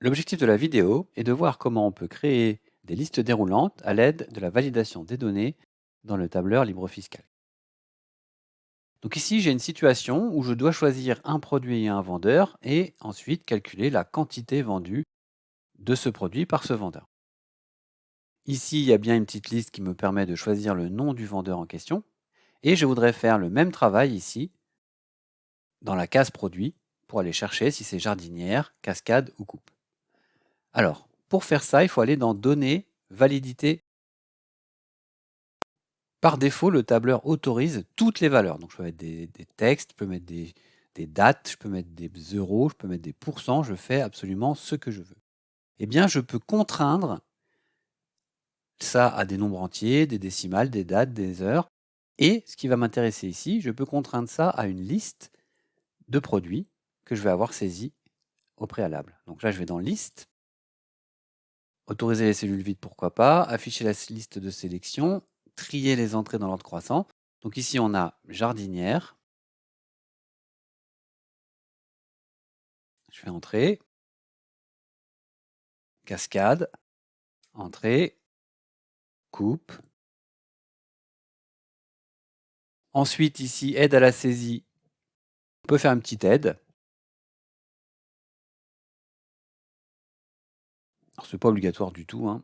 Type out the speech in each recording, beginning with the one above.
L'objectif de la vidéo est de voir comment on peut créer des listes déroulantes à l'aide de la validation des données dans le tableur LibreOffice Calc. Donc ici, j'ai une situation où je dois choisir un produit et un vendeur et ensuite calculer la quantité vendue de ce produit par ce vendeur. Ici, il y a bien une petite liste qui me permet de choisir le nom du vendeur en question. Et je voudrais faire le même travail ici, dans la case produit, pour aller chercher si c'est jardinière, cascade ou coupe. Alors, pour faire ça, il faut aller dans Données, Validité. Par défaut, le tableur autorise toutes les valeurs. Donc, je peux mettre des, textes, je peux mettre des, dates, je peux mettre des euros, je peux mettre des pourcents, je fais absolument ce que je veux. Eh bien, je peux contraindre ça à des nombres entiers, des décimales, des dates, des heures. Et ce qui va m'intéresser ici, je peux contraindre ça à une liste de produits que je vais avoir saisis au préalable. Donc là, je vais dans Liste, autoriser les cellules vides, pourquoi pas, afficher la liste de sélection, trier les entrées dans l'ordre croissant. Donc ici, on a jardinière. Je fais entrer. Cascade. Entrée. Coupe. Ensuite, ici, aide à la saisie. On peut faire une petite aide. Ce n'est pas obligatoire du tout. Hein.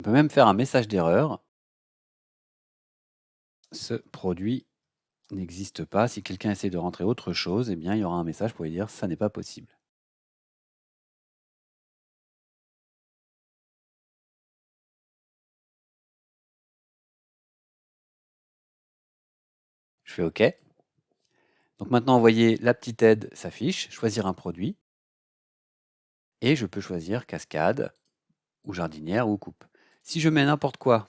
On peut même faire un message d'erreur. Ce produit n'existe pas. Si quelqu'un essaie de rentrer autre chose, eh bien, il y aura un message pour lui dire « ça n'est pas possible ». Je fais OK. Donc maintenant, vous voyez, la petite aide s'affiche, choisir un produit. Et je peux choisir cascade, ou jardinière, ou coupe. Si je mets n'importe quoi,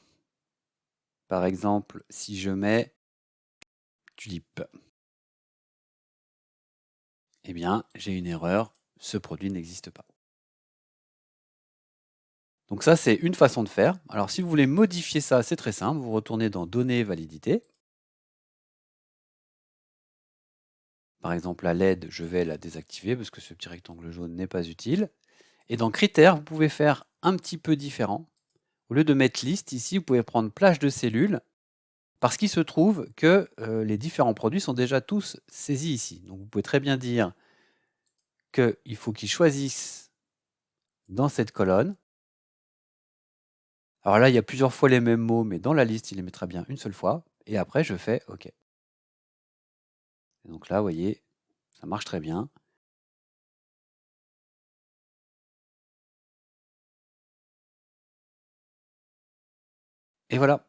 par exemple, si je mets tulipe, eh bien, j'ai une erreur, ce produit n'existe pas. Donc ça, c'est une façon de faire. Alors, si vous voulez modifier ça, c'est très simple. Vous retournez dans Données, Validité. Par exemple, la LED, je vais la désactiver parce que ce petit rectangle jaune n'est pas utile. Et dans Critères, vous pouvez faire un petit peu différent. Au lieu de mettre liste, ici, vous pouvez prendre plage de cellules, parce qu'il se trouve que euh, les différents produits sont déjà tous saisis ici. Donc vous pouvez très bien dire qu'il faut qu'ils choisissent dans cette colonne. Alors là, il y a plusieurs fois les mêmes mots, mais dans la liste, il les mettra bien une seule fois. Et après, je fais OK. donc là, vous voyez, ça marche très bien. Et voilà.